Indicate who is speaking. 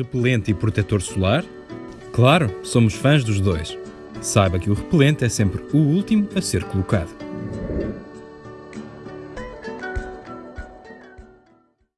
Speaker 1: repelente e protetor solar? Claro, somos fãs dos dois. Saiba que o repelente é sempre o último a ser colocado.